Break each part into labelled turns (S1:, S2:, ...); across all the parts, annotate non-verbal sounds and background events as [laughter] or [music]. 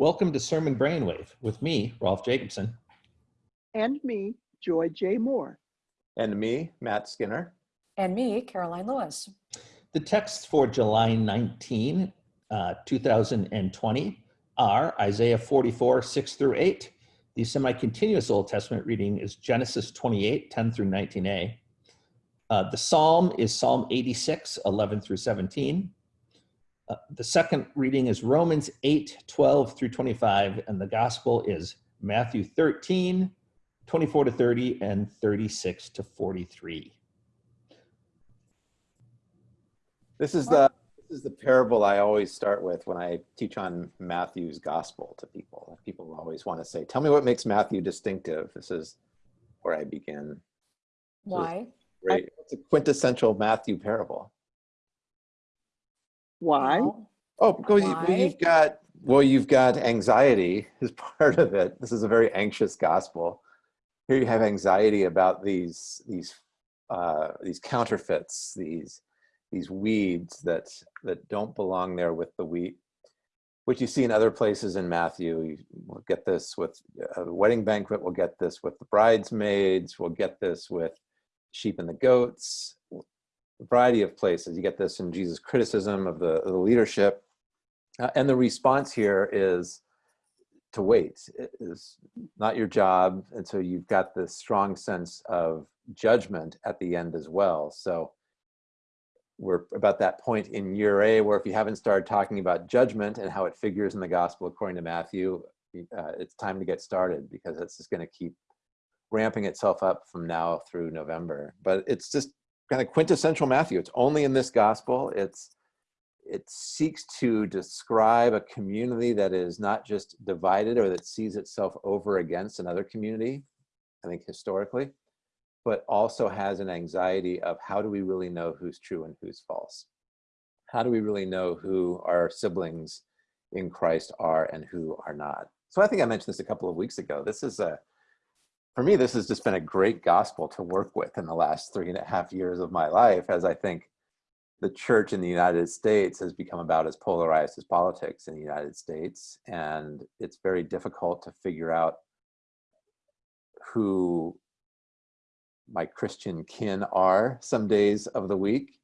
S1: Welcome to Sermon Brainwave with me, Rolf Jacobson.
S2: And me, Joy J. Moore.
S3: And me, Matt Skinner.
S4: And me, Karoline Lewis.
S1: The texts for July 19, uh, 2020 are Isaiah 44, 6 through 8. The semi-continuous Old Testament reading is Genesis 28, 10 through 19a. Uh, the Psalm is Psalm 86, 11 through 17. Uh, the second reading is Romans 8, 12 through 25, and the gospel is Matthew 13, 24 to 30, and 36 to 43.
S3: This is the this is the parable I always start with when I teach on Matthew's gospel to people. People always want to say, "Tell me what makes Matthew distinctive." This is where I begin.
S4: Why?
S3: Great. It's a quintessential Matthew parable.
S2: Why?
S3: Oh, because you-
S4: Why?
S3: you've got well, you've got anxiety [laughs] is part of it. This is a very anxious gospel. Here you have anxiety about these these uh, these counterfeits, these these weeds that that don't belong there with the wheat, which you see in other places in Matthew. You will get this with a wedding banquet. We'll get this with the bridesmaids. We'll get this with sheep and the goats. Variety of places. You get this in Jesus' criticism of the, of the leadership. Uh, and the response here is to wait. It is not your job. And so you've got this strong sense of judgment at the end as well. So we're about that point in year A where if you haven't started talking about judgment and how it figures in the gospel according to Matthew, uh, it's time to get started because it's just going to keep ramping itself up from now through November. But it's just kind of quintessential Matthew. It's only in this gospel. It's it seeks to describe a community that is not just divided or that sees itself over against another community, I think historically, but also has an anxiety of how do we really know who's true and who's false? How do we really know who our siblings in Christ are and who are not? So I think I mentioned this a couple of weeks ago. This is a, for me, this has just been a great gospel to work with in the last three and a half years of my life as I think the church in the United States has become about as polarized as politics in the United States. And it's very difficult to figure out who my Christian kin are some days of the week,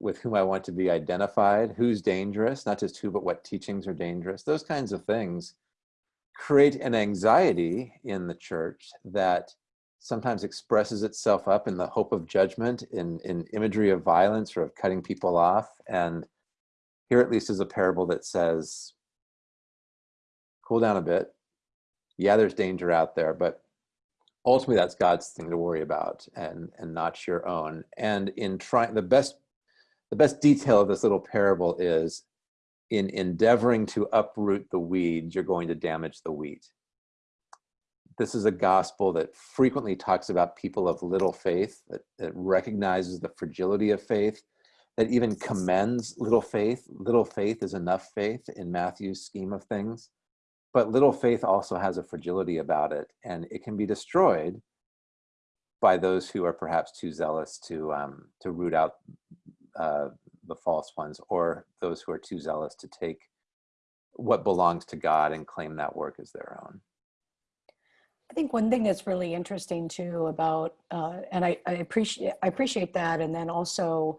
S3: with whom I want to be identified, who's dangerous, not just who, but what teachings are dangerous. Those kinds of things create an anxiety in the church that sometimes expresses itself up in the hope of judgment, in, in imagery of violence or of cutting people off. And here at least is a parable that says, cool down a bit. Yeah, there's danger out there, but ultimately that's God's thing to worry about and, and not your own. And in trying, the best, the best detail of this little parable is in endeavoring to uproot the weeds, you're going to damage the wheat this is a gospel that frequently talks about people of little faith, that, that, recognizes the fragility of faith, that even commends little faith. Little faith is enough faith in Matthew's scheme of things. But little faith also has a fragility about it, and it can be destroyed by those who are perhaps too zealous to, um, to root out uh, the false ones, or those who are too zealous to take what belongs to God and claim that work as their own.
S4: I think one thing that's really interesting too about, uh, and I, I, appreciate I appreciate that, and then also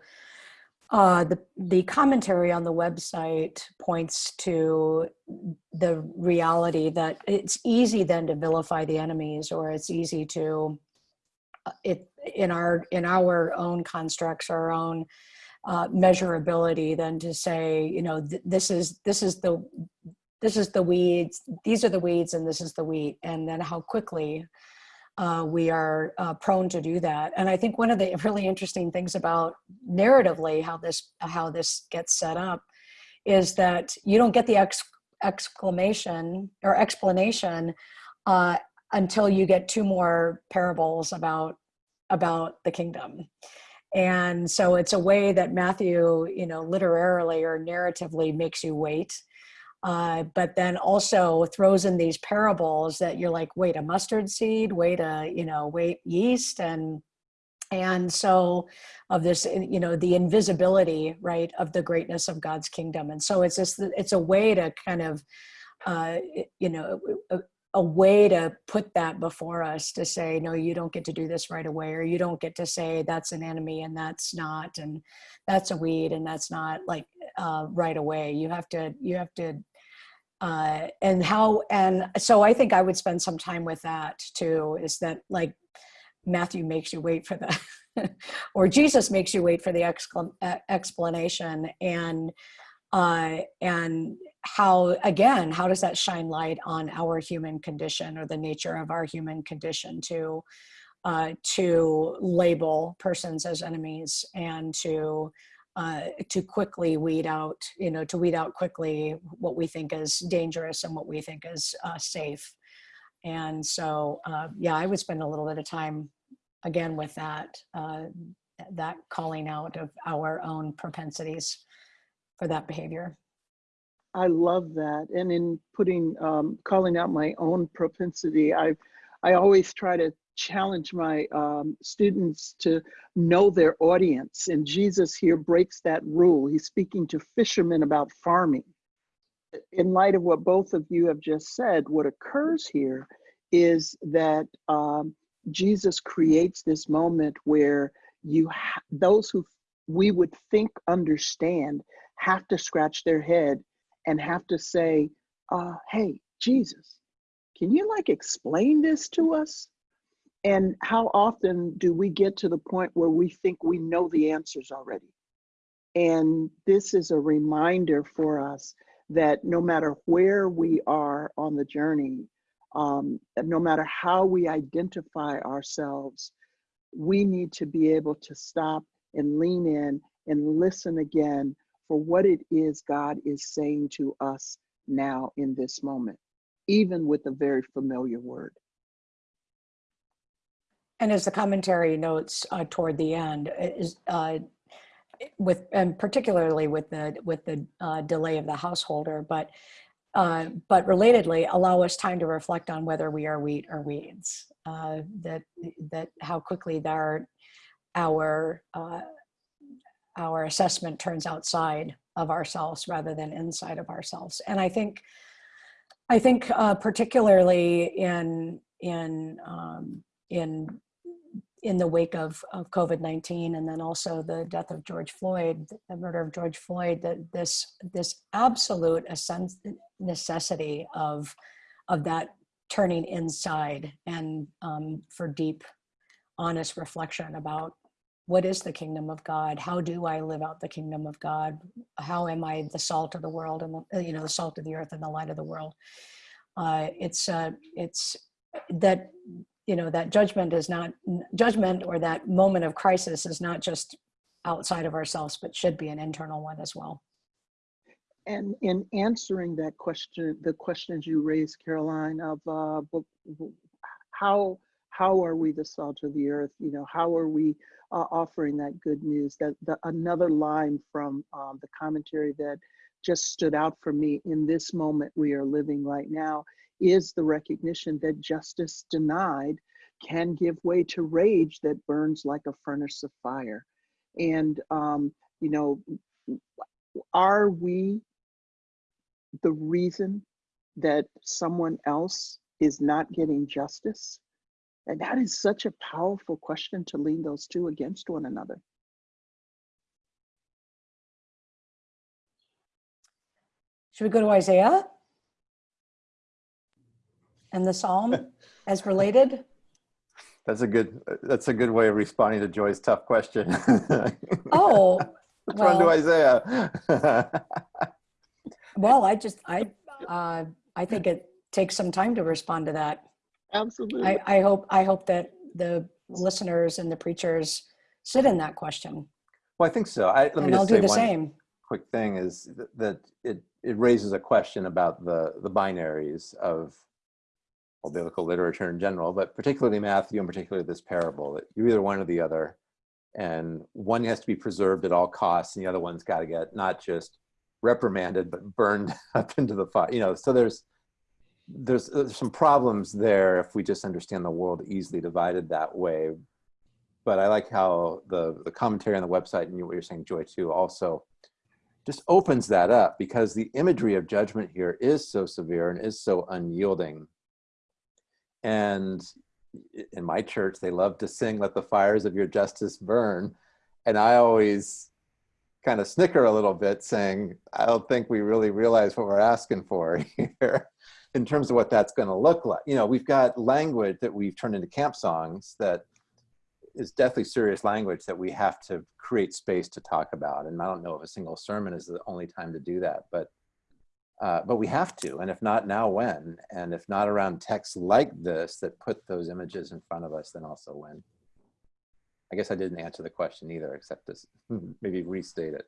S4: uh, the the commentary on the website points to the reality that it's easy then to vilify the enemies, or it's easy to uh, it in our in our own constructs, our own uh, measurability, than to say, you know, th this is this is the this is the weeds, these are the weeds and this is the wheat. And then how quickly uh, we are uh, prone to do that. And I think one of the [laughs] really interesting things about narratively how this, how this gets set up is that you don't get the ex exclamation or explanation uh, until you get two more parables about, about the kingdom. And so it's a way that Matthew, you know, literarily or narratively makes you wait uh, but then also throws in these parables that you're like, wait, a mustard seed, wait a, you know, wait yeast and and so of this you know the invisibility right of the greatness of god's kingdom. And so it's just it's a way to kind of uh, you know, a, way to put that before us to say, no, you don't get to do this right away, or you don't get to say that's an enemy and that's not, and that's a weed and that's not like uh, right away. You have to, you have to, uh, and how, and so I think I would spend some time with that too, is that like Matthew makes you wait for the, [laughs] or Jesus makes you wait for the explanation and uh, and how again how does that shine light on our human condition or the nature of our human condition to uh, to label persons as enemies and to uh, to quickly weed out you know to weed out quickly what we think is dangerous and what we think is uh, safe and so uh, yeah i would spend a little bit of time again with that uh, that calling out of our own propensities for that behavior.
S2: I love that. And in putting, um, calling out my own propensity, I, I always try to challenge my um, students to know their audience. And Jesus here breaks that rule. He's speaking to fishermen about farming. In light of what both of you have just said, what occurs here is that um, Jesus creates this moment where you those who we would think understand have to scratch their head and have to say, uh, hey, Jesus, can you like explain this to us? And how often do we get to the point where we think we know the answers already? And this is a reminder for us that no matter where we are on the journey, um, no matter how we identify ourselves, we need to be able to stop and lean in and listen again for what it is God is saying to us now in this moment, even with a very familiar word.
S4: And as the commentary notes uh, toward the end, is uh, with and particularly with the with the uh, delay of the householder, but uh, but relatedly, allow us time to reflect on whether we are wheat or weeds. Uh, that that how quickly our our uh, our assessment turns outside of ourselves rather than inside of ourselves. And I think I think uh, particularly in in um, in in the wake of, of COVID-19 and then also the death of George Floyd, the murder of George Floyd, that this this absolute necessity of of that turning inside and um, for deep, honest reflection about what is the kingdom of God? How do I live out the kingdom of God? How am I the salt of the world and the, you know the salt of the earth and the light of the world? Uh, it's uh, it's that you know that judgment is not judgment or that moment of crisis is not just outside of ourselves but should be an internal one as well
S2: and in answering that question the questions you raised karoline of uh, how how are we the salt of the earth you know how are we uh, offering that good news that the, another line from um, the commentary that just stood out for me in this moment we are living right now is the recognition that justice denied can give way to rage that burns like a furnace of fire. And, um, you know, are we the reason that someone else is not getting justice? And that is such a powerful question to lean those two against one another.
S4: Should we go to Isaiah? And the Psalm [laughs] as related?
S3: That's a good, that's a good way of responding to Joy's tough question. [laughs]
S4: Oh,
S3: Let's run to
S4: well-
S3: Isaiah.
S4: well, I just, I, [laughs] uh, I think it takes some time to respond to that.
S2: Absolutely.
S4: I, I hope, I hope that the listeners and the preachers sit in that question.
S3: Well, I think so. I, let me
S4: And I'll
S3: just
S4: do
S3: say
S4: the
S3: one
S4: same.
S3: quick thing is th- that it, it raises a question about the, the binaries of well, biblical literature in general, but particularly Matthew and particularly this parable, that you're either one or the other. And one has to be preserved at all costs, and the other one's got to get not just reprimanded, but burned [laughs] up into the fire. You know, so there's, there's uh, there's some problems there if we just understand the world easily divided that way. But I like how the the commentary on the website and what you're saying, Joy, too, also just opens that up because the imagery of judgment here is so severe and is so unyielding. And in my church, they love to sing, Let the fires of your justice burn. And I always kind of snicker a little bit, saying, I don't think we really realize what we're asking for [laughs] here in terms of what that's going to look like. You know, we've got language that we've turned into camp songs that is definitely serious language that we have to create space to talk about. And I don't know if a single sermon is the only time to do that, but uh, but we have to. And if not now, when? And if not around texts like this that put those images in front of us, then also when? I guess I didn't answer the question either, except to maybe restate it.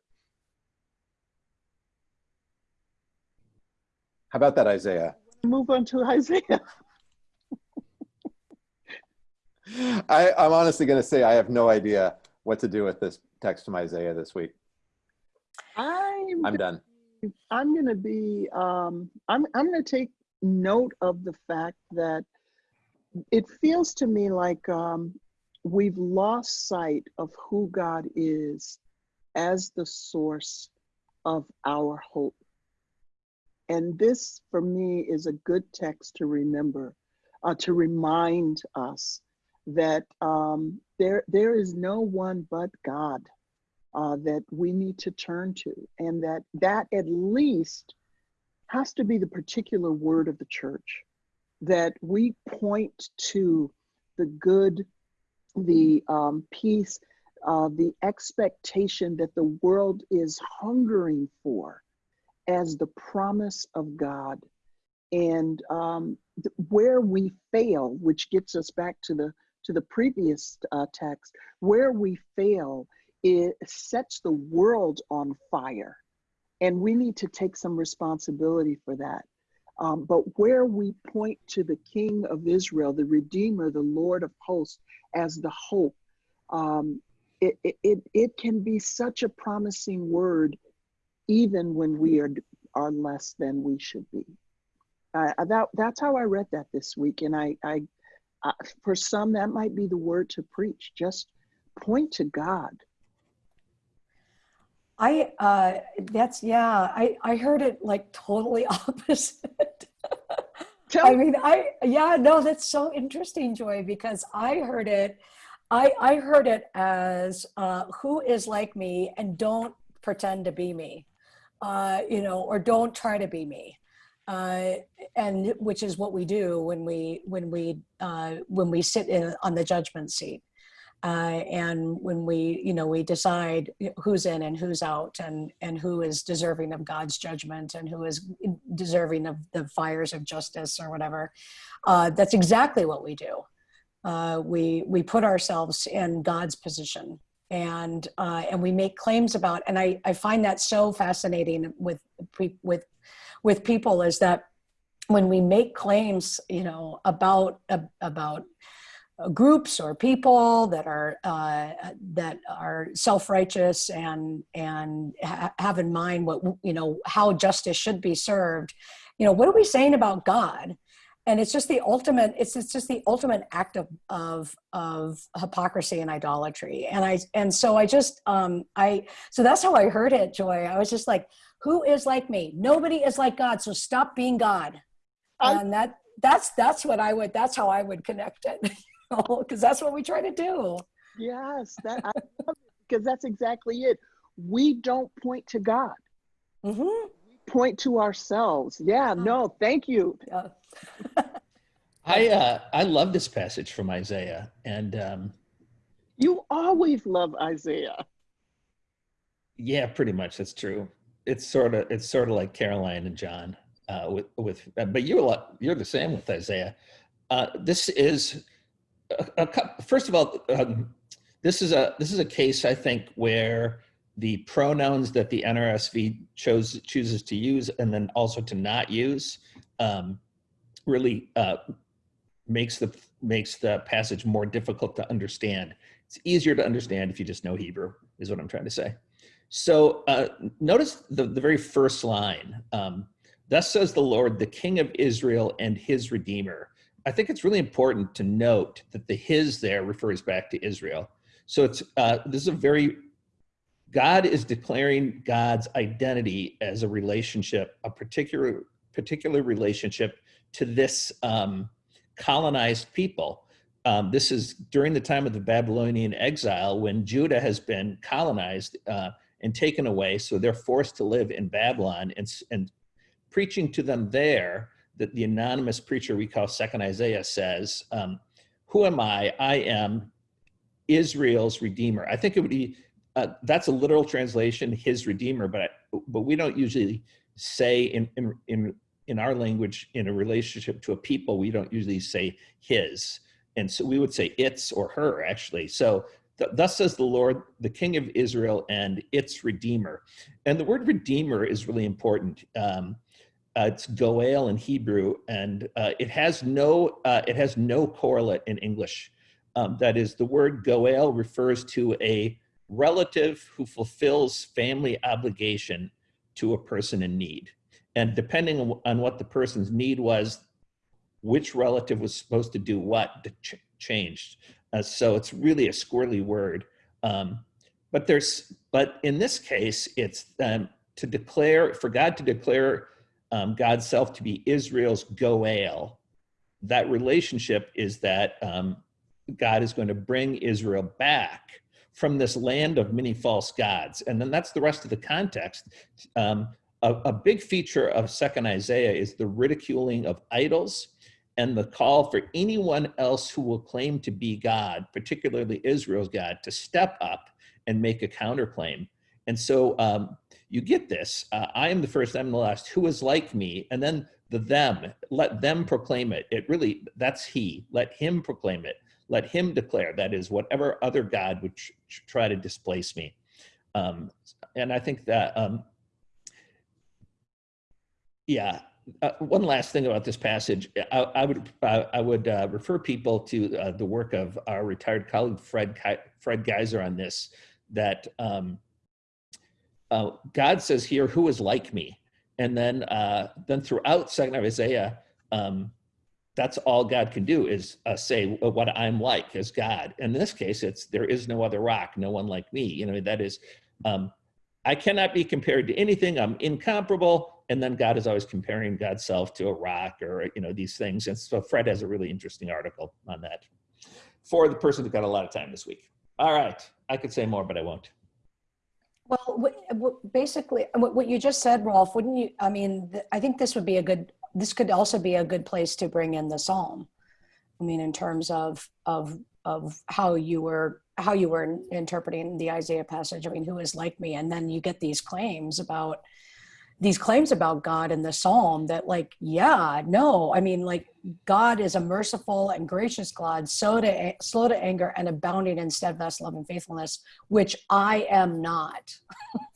S3: How about that, Isaiah?
S2: Move on to Isaiah. [laughs]
S3: I, I'm honestly going to say I have no idea what to do with this text from Isaiah this week.
S2: I'm
S3: I'm done.
S2: I'm going to be, um, I'm, I'm going to take note of the fact that it feels to me like um, we've lost sight of who God is as the source of our hope. And this, for me, is a good text to remember, uh, to remind us that um, there, there is no one but God uh, that we need to turn to, and that that at least has to be the particular word of the church. That we point to the good, the um, peace, uh, the expectation that the world is hungering for as the promise of God. And um, th- where we fail, which gets us back to the to the previous uh, text, where we fail it sets the world on fire. And we need to take some responsibility for that. Um, but where we point to the King of Israel, the Redeemer, the Lord of hosts, as the hope, um, it, it, it, it can be such a promising word, even when we are, are less than we should be. Uh, that, that's how I read that this week. And I, I, I, for some, that might be the word to preach. Just point to God
S4: I uh, that's yeah. I I heard it like totally [laughs] opposite.
S2: Tell
S4: I mean, I yeah. No, that's so interesting, Joy, because I heard it. I I heard it as uh, who is like me and don't pretend to be me, uh, you know, or don't try to be me. Uh, and which is what we do when we when we uh, when we sit in on the judgment seat uh, and when we you know we decide who's in and who's out and and who is deserving of god's judgment and who is deserving of the fires of justice or whatever uh, that's exactly what we do uh, we we put ourselves in god's position and uh, and we make claims about and i i find that so fascinating with with with people is that when we make claims you know about about uh, groups or people that are uh, that are self-righteous and and ha- have in mind what you know how justice should be served you know what are we saying about god and it's just the ultimate it's, it's just the ultimate act of, of of hypocrisy and idolatry and i and so i just um i so that's how i heard it joy i was just like who is like me nobody is like god so stop being god and that that's that's what i would that's how i would connect it [laughs] because that's what we try to do.
S2: Yes, that because that's exactly it. We don't point to God.
S4: Mm-hmm.
S2: We point to ourselves. Yeah, no, thank you.
S4: Yeah. [laughs]
S1: I uh, I love this passage from Isaiah, and um,
S2: You always love Isaiah.
S1: yeah, pretty much that's true. It's sort of it's sort of like Karoline and John uh, with with, uh, but you're a lot, you're the same with Isaiah. Uh, this is a, a, first of all, um, this is a this is a case I think where the pronouns that the NRSV chose chooses to use and then also to not use um, really uh, makes the makes the passage more difficult to understand. It's easier to understand if you just know Hebrew, is what I'm trying to say. So uh, notice the, the very first line. Um, Thus says the Lord, the King of Israel and his Redeemer. I think it's really important to note that the his there refers back to Israel. So it's uh, this is a very God is declaring God's identity as a relationship, a particular particular relationship to this um, colonized people. Um, this is during the time of the Babylonian exile when Judah has been colonized uh, and taken away. So they're forced to live in Babylon and, and preaching to them there that the anonymous preacher we call second Isaiah says, um, who am I? I am Israel's redeemer. I think it would be, uh, that's a literal translation, his redeemer, but, but we don't usually say in, in, in, in our language, in a relationship to a people, we don't usually say his. And so we would say it's or her actually. So th thus says the Lord, the King of Israel and its Redeemer. And the word Redeemer is really important. Um, uh, it's Goel in Hebrew, and uh, it has no uh, it has no correlate in English. Um, that is, the word Goel refers to a relative who fulfills family obligation to a person in need. And depending on, what the person's need was, which relative was supposed to do what ch changed. Uh, so it's really a squirrely word. Um, but there's, but in this case, it's um, to declare, for God to declare um, God's self to be Israel's Goel. That relationship is that um, God is going to bring Israel back from this land of many false gods. And then that's the rest of the context. Um, a, a, big feature of second Isaiah is the ridiculing of idols and the call for anyone else who will claim to be God, particularly Israel's God, to step up and make a counterclaim. And so um, you get this, uh, I am the first, I'm the last, who is like me? And then the them, let them proclaim it. It really, that's he, let him proclaim it. Let him declare, that is whatever other God would try to displace me. Um, and I think that, um, yeah, uh, one last thing about this passage, I, I would I would uh, refer people to uh, the work of our retired colleague Fred Fred Gaiser on this. That um, uh, God says here, "Who is like me?" And then uh, then throughout Second Isaiah, um, that's all God can do is say what I'm like as God. In this case, it's there is no other rock, no one like me. You know that is. Um, I cannot be compared to anything. I'm incomparable and then God is always comparing God's self to a rock or, you know, these things. And so Fred has a really interesting article on that for the person who got a lot of time this week. All right, I could say more, but I won't.
S4: Well, basically, what you just said, Rolf, wouldn't you? I mean, I think this would be a good. This could also be a good place to bring in the psalm. I mean, in terms of of of how you were how you were interpreting the Isaiah passage. I mean, who is like me? And then you get these claims about these claims about God in the psalm that like, yeah, no, I mean, like God is a merciful and gracious God, slow to, slow to anger and abounding in steadfast love and faithfulness, which I am not,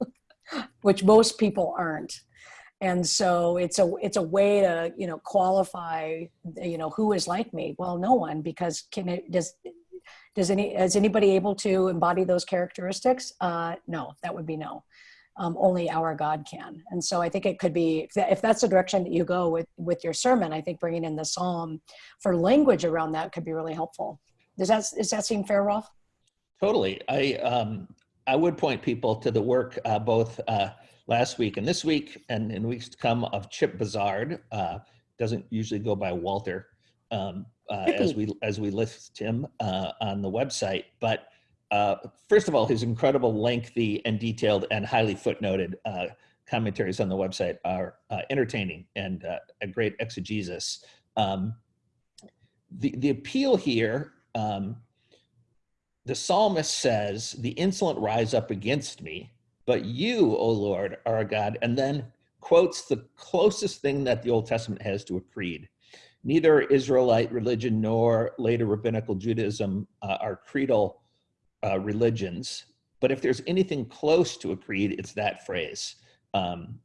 S4: [laughs] which most people aren't. And so it's a, it's a way to, you know, qualify, you know, who is like me? Well, no one, because can it, does, does any, is anybody able to embody those characteristics? Uh, no, that would be no um, only our God can. And so I think it could be, if that's the direction that you go with, with your sermon, I think bringing in the Psalm for language around that could be really helpful. Does that, does that seem fair, Rolf?
S1: Totally. I, um, I would point people to the work uh, both uh, last week and this week and in weeks to come of Chip Bouzard. Uh, doesn't usually go by Walter um, uh, as we as we list him uh, on the website, but uh, first of all, his incredible lengthy and detailed and highly footnoted uh, commentaries on the website are uh, entertaining and uh, a great exegesis. Um, the, the appeal here, um, the psalmist says, the insolent rise up against me, but you, O Lord, are a God, and then quotes the closest thing that the Old Testament has to a creed. Neither Israelite religion nor later rabbinical Judaism uh, are creedal uh, religions, but if there's anything close to a creed, it's that phrase. Um,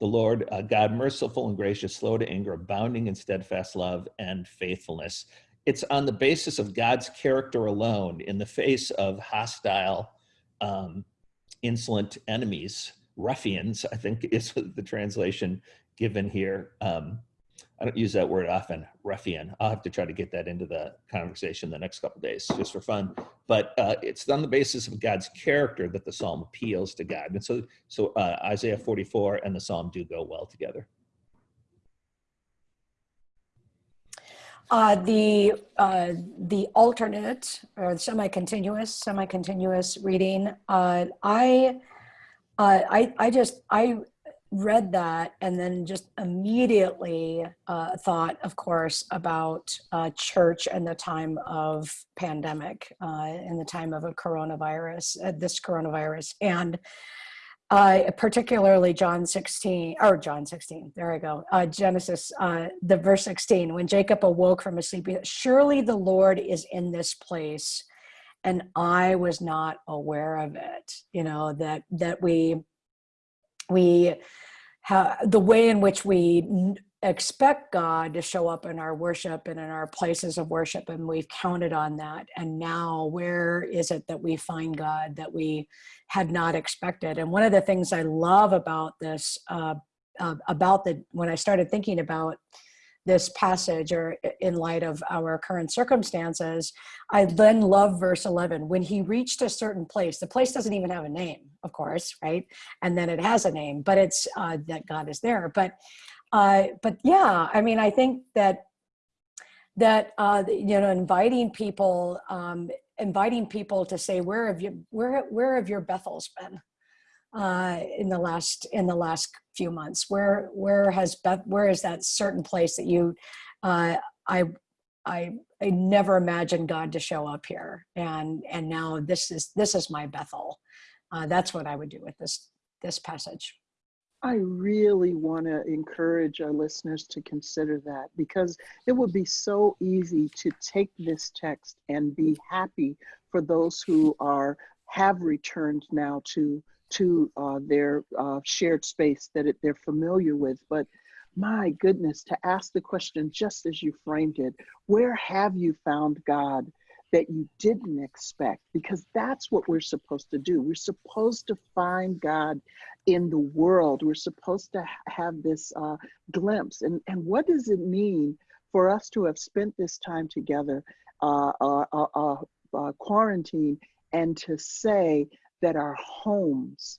S1: the Lord, uh, God merciful and gracious, slow to anger, abounding in steadfast love and faithfulness. It's on the basis of God's character alone in the face of hostile, um, insolent enemies, ruffians, I think [laughs] is the translation given here. Um, I don't use that word often, ruffian. I'll have to try to get that into the conversation the next couple days just for fun. But uh, it's on the basis of God's character that the psalm appeals to God. And so, so uh, Isaiah 44 and the psalm do go well together.
S4: Uh, the uh, the alternate or semi-continuous semi-continuous reading. Uh, I, uh, I I just I read that and then just immediately uh, thought, of course, about uh, church and the time of pandemic in the time of a coronavirus, this coronavirus, and uh, particularly John 16, or John 16, there I go, uh, Genesis, uh, the verse 16, when Jacob awoke from his sleep, surely the Lord is in this place and I was not aware of it. You know, that, that we, we have the way in which we expect God to show up in our worship and in our places of worship, and we've counted on that. And now, where is it that we find God that we had not expected? And one of the things I love about this, uh, uh, about the when I started thinking about this passage or in light of our current circumstances, I then love verse 11. When he reached a certain place, the place doesn't even have a name, of course, right? And then it has a name, but it's uh, that God is there. But uh, but yeah, I mean, I think that that uh, you know, inviting people, um, inviting people to say, where have you, where where have your Bethels been uh, in the last in the last few months? Where where has Beth, where is that certain place that you, uh, I I I never imagined God to show up here, and and now this is this is my Bethel. Uh, that's what I would do with this this passage.
S2: I really want to encourage our listeners to consider that because it would be so easy to take this text and be happy for those who are have returned now to to uh, their uh, shared space that it, they're familiar with. But my goodness, to ask the question just as you framed it, where have you found God? That you didn't expect because that's what we're supposed to do. We're supposed to find God in the world. We're supposed to have this uh, glimpse. And, and what does it mean for us to have spent this time together, uh, uh, uh, uh, uh quarantine, and to say that our homes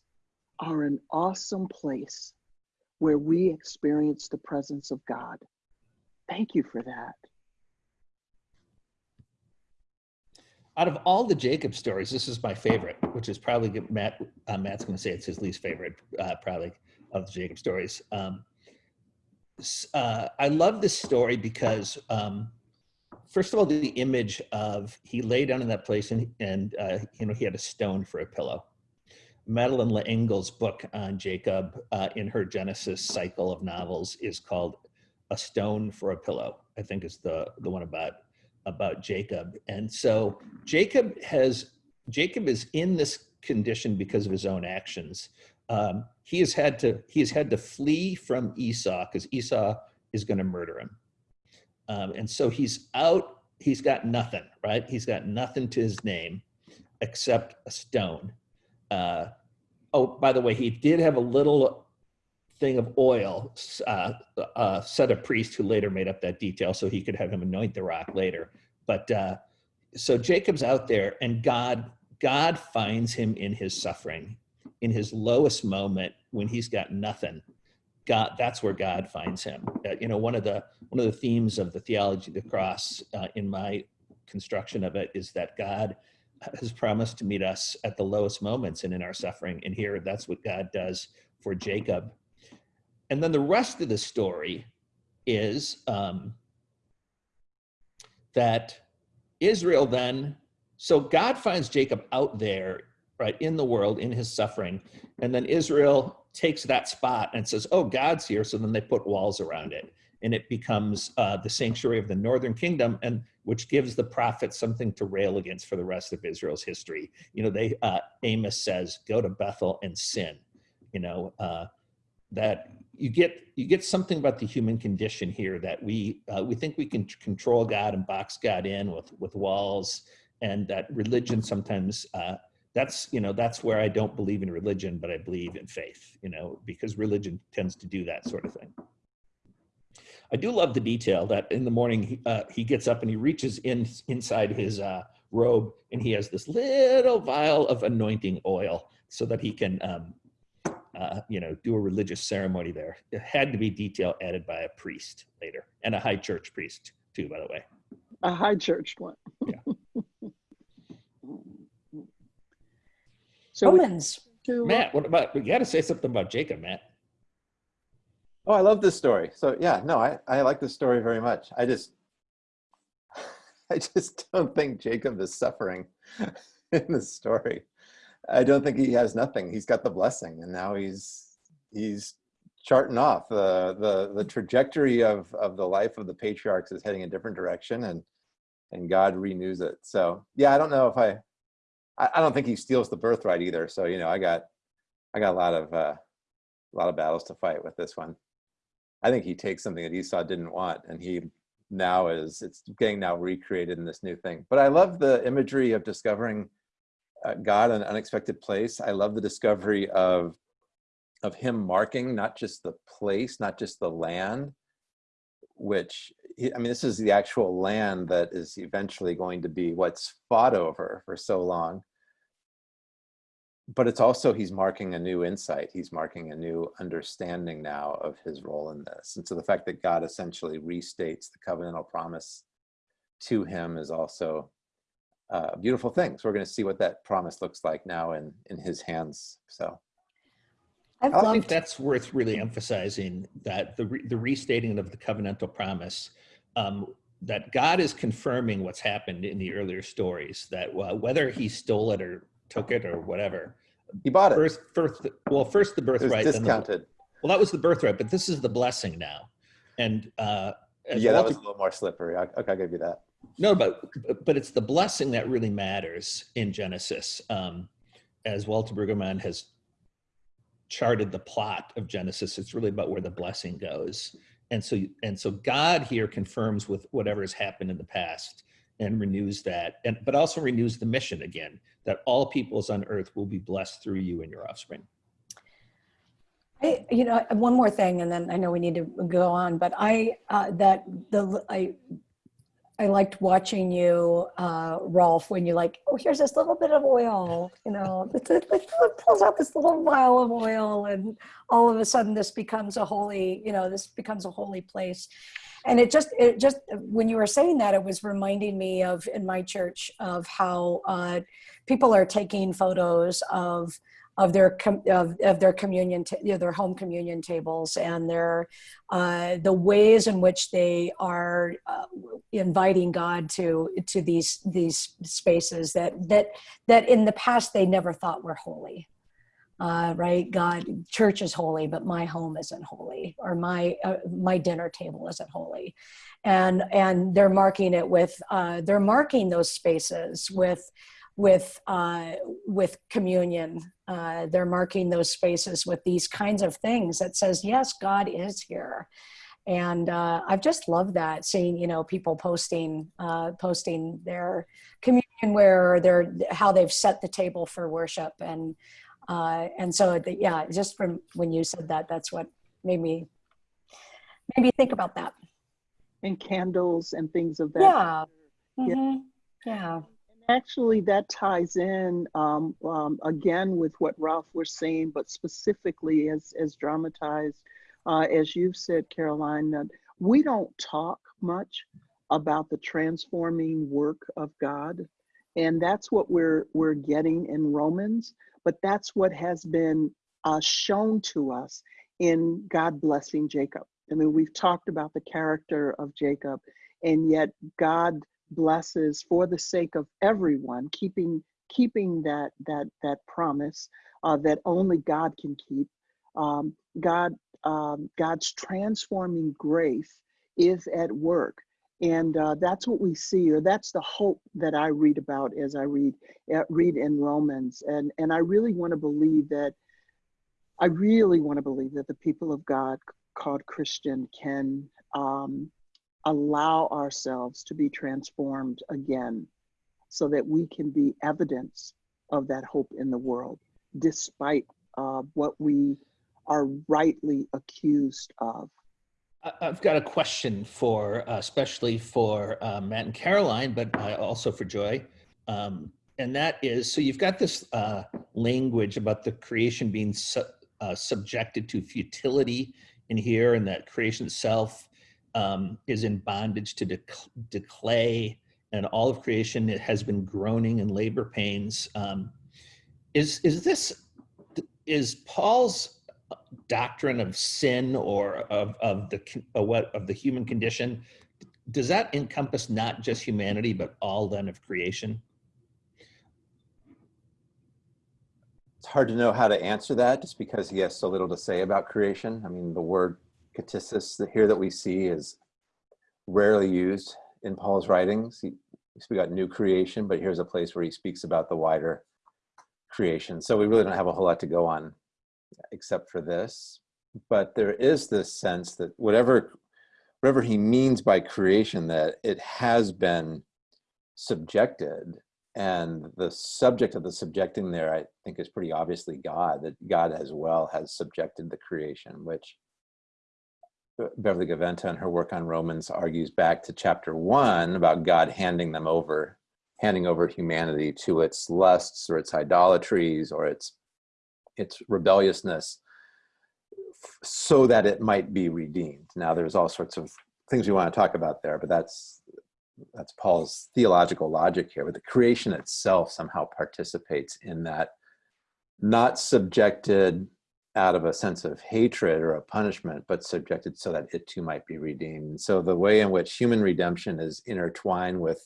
S2: are an awesome place where we experience the presence of God? Thank you for that.
S1: Out of all the Jacob stories, this is my favorite, which is probably Matt. Uh, Matt's going to say it's his least favorite, uh, probably of the Jacob stories. Um, uh, I love this story because, um, first of all, the image of he lay down in that place and and uh, you know he had a stone for a pillow. Madeleine L'Engle's book on Jacob uh, in her Genesis cycle of novels is called "A Stone for a Pillow." I think is the the one about about Jacob. And so Jacob has, Jacob is in this condition because of his own actions. Um, he has had to, he has had to flee from Esau because Esau is going to murder him. Um, and so he's out, he's got nothing, right? He's got nothing to his name except a stone. Uh, oh, by the way, he did have a little thing of oil uh, uh, set a priest who later made up that detail so he could have him anoint the rock later. But uh, so Jacob's out there and God, God finds him in his suffering, in his lowest moment when he's got nothing. God, that's where God finds him. Uh, you know, one of the one of the themes of the theology of the cross uh, in my construction of it is that God has promised to meet us at the lowest moments and in our suffering. And here, that's what God does for Jacob and then the rest of the story is um, that Israel then, so God finds Jacob out there, right, in the world, in his suffering. And then Israel takes that spot and says, oh, God's here. So then they put walls around it. And it becomes uh, the sanctuary of the northern kingdom, and which gives the prophets something to rail against for the rest of Israel's history. You know, they uh, Amos says, "Go to Bethel and sin." You know, uh, that you get you get something about the human condition here that we uh, we think we can control God and box God in with with walls and that religion sometimes uh, that's you know that's where I don't believe in religion but I believe in faith you know because religion tends to do that sort of thing. I do love the detail that in the morning he, uh, he gets up and he reaches in inside his uh, robe and he has this little vial of anointing oil so that he can, um, uh, you know, do a religious ceremony there. It had to be detail added by a priest later and a high church priest too, by the way.
S2: A high church one.
S1: Yeah.
S2: so
S4: Romans.
S2: to,
S1: Matt, what about, we got to say something about Jacob, Matt.
S3: Oh, I love this story. So yeah, no, I, I like this story very much. I just, [laughs] I just don't think Jacob is suffering [laughs] in this story. I don't think he has nothing. He's got the blessing and now he's, he's charting off. The, the, the trajectory of, of the life of the patriarchs is heading a different direction and, and God renews it. So yeah, I don't know if I, I, I don't think he steals the birthright either. So, you know, I got, I got a lot of, uh, a lot of battles to fight with this one. I think he takes something that Esau didn't want and he now is, it's getting now recreated in this new thing. But I love the imagery of discovering uh, Uh, god in an unexpected place. I love the discovery of, of him marking not just the place, not just the land, which, he- I mean, this is the actual land that is eventually going to be what's fought over for so long. But it's also he's marking a new insight. He's marking a new understanding now of his role in this. And so the fact that god essentially restates the covenantal promise to him is also uh, beautiful thing so we're going to see what that promise looks like now in in his hands so.
S4: I've
S1: I think that's worth really emphasizing that the, re- the restating of the covenantal promise, um, that God is confirming what's happened in the earlier stories, that uh, whether he stole it or took it or whatever,
S3: he bought it.
S1: First, first, well, first the
S3: it was
S1: birthright, then the,
S3: discounted.
S1: well, that was the birthright, but this is the blessing now. And, uh, as
S3: yeah that was a little more slippery. I, okay i'll give you that
S1: No, but but it's the blessing that really matters in Genesis. Um, as Walter Brueggemann has charted the plot of Genesis, it's really about where the blessing goes. And so and so God here confirms with whatever has happened in the past and renews that, and but also renews the mission again that all peoples on earth will be blessed through you and your offspring.
S4: I, you know, one more thing, and then I know we need to go on, but I, uh, that the, I, I liked watching you, uh, Rolf, when you're like, oh, here's this little bit of oil, you know, [laughs] it, it, it pulls out this little vial of oil and all of a sudden this becomes a holy, you know, this becomes a holy place. And it just, it just, when you were saying that, it was reminding me of in my church of how uh, people are taking photos of of their of, of their communion you know, their home communion tables and their uh, the ways in which they are uh, inviting God to to these these spaces that that that in the past they never thought were holy. Uh, right, God, church is holy, but my home isn't holy, or my uh, my dinner table isn't holy, and and they're marking it with uh, they're marking those spaces with with uh, with communion. Uh, they're marking those spaces with these kinds of things that says, yes, God is here. And uh, I've just loved that seeing, you know, people posting uh, posting their communion where they're how they've set the table for worship and uh, and so the, yeah, just from when you said that, that's what made me made me think about that.
S2: and candles and things of that.
S4: Yeah.
S2: Yeah.
S4: Mhm. Yeah.
S2: Actually, that ties in um, um, again with what Rolf was saying, but specifically as as dramatized, uh, as you've said, Karoline, that we don't talk much about the transforming work of God, and that's what we're we're getting in Romans. But that's what has been uh, shown to us in God blessing Jacob. I mean, we've talked about the character of Jacob, and yet God blesses for the sake of everyone, keeping keeping that that that promise uh, that only God can keep. Um, God um, God's transforming grace is at work, and uh, that's what we see, or that's the hope that I read about as I read uh, read in Romans, and and I really want to believe that. I really want to believe that the people of God called Christian can um, allow ourselves to be transformed again so that we can be evidence of that hope in the world, despite uh, what we are rightly accused of.
S1: I've got a question for, uh, especially for uh, Matt and Karoline, but uh, also for Joy. Um, And that is, so you've got this uh, language about the creation being su- uh, subjected to futility in here and that creation itself um, is in bondage to dec- decay and all of creation it has been groaning in labor pains. Um, Is, is this, is Paul's doctrine of sin or of, of the con- uh, what of the human condition does that encompass not just humanity but all then of creation
S3: It's hard to know how to answer that just because he has so little to say about creation. I mean, the word ktisis here that we see is rarely used in Paul's writings. He, we got new creation, but here's a place where he speaks about the wider creation. So we really don't have a whole lot to go on except for this. But there is this sense that whatever whatever he means by creation, that it has been subjected and the subject of the subjecting there i think is pretty obviously god that god as well has subjected the creation which beverly gaventa in her work on romans argues back to chapter one about god handing them over handing over humanity to its lusts or its idolatries or its its rebelliousness so that it might be redeemed. Now there's all sorts of things we want to talk about there but that's that's Paul's theological logic here, but the creation itself somehow participates in that, not subjected out of a sense of hatred or a punishment, but subjected so that it too might be redeemed. So the way in which human redemption is intertwined with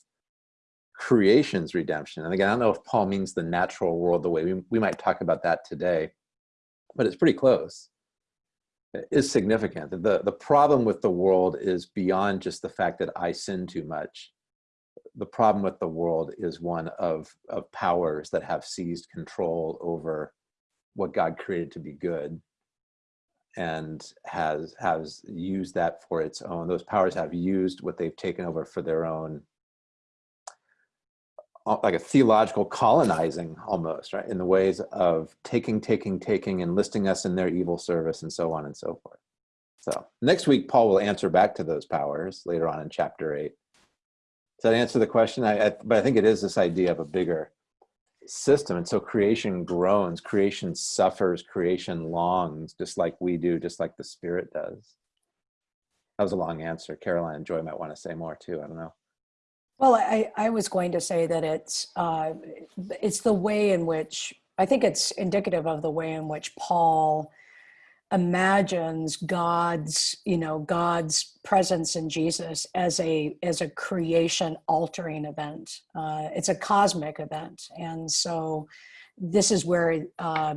S3: creation's redemption, and again, I don't know if Paul means the natural world the way we, we might talk about that today, but it's pretty close is significant. The, the problem with the world is beyond just the fact that I sin too much. The problem with the world is one of, of powers that have seized control over what God created to be good and has has used that for its own. Those powers have used what they've taken over for their own uh, like a theological colonizing almost, right? In the ways of taking, taking, taking, enlisting us in their evil service and so on and so forth. So next week, Paul will answer back to those powers later on in chapter eight. Does that answer the question? I, I, but I think it is this idea of a bigger system. And so creation groans, creation suffers, creation longs, just like we do, just like the spirit does. That was a long answer. Karoline and Joy might want to say more too. I don't know.
S4: Well, I, I was going to say that it's uh, it's the way in which I think it's indicative of the way in which Paul imagines God's you know God's presence in Jesus as a as a creation altering event. Uh, it's a cosmic event, and so this is where uh,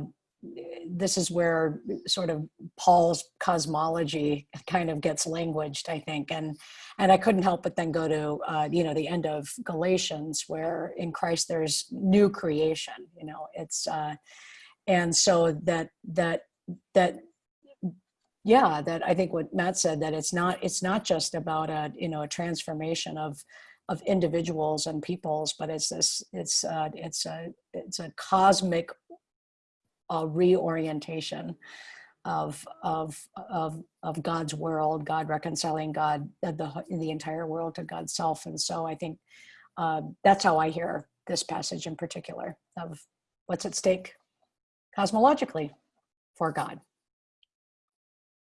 S4: this is where sort of Paul's cosmology kind of gets languaged, I think, and and I couldn't help but then go to uh, you know the end of Galatians, where in Christ there's new creation. You know, it's uh, and so that that that yeah, that I think what Matt said that it's not it's not just about a you know a transformation of of individuals and peoples, but it's this it's uh, it's a it's a cosmic a reorientation of of of of God's world, God reconciling God uh, the the entire world to God's self, and so I think uh, that's how I hear this passage in particular of what's at stake cosmologically for God.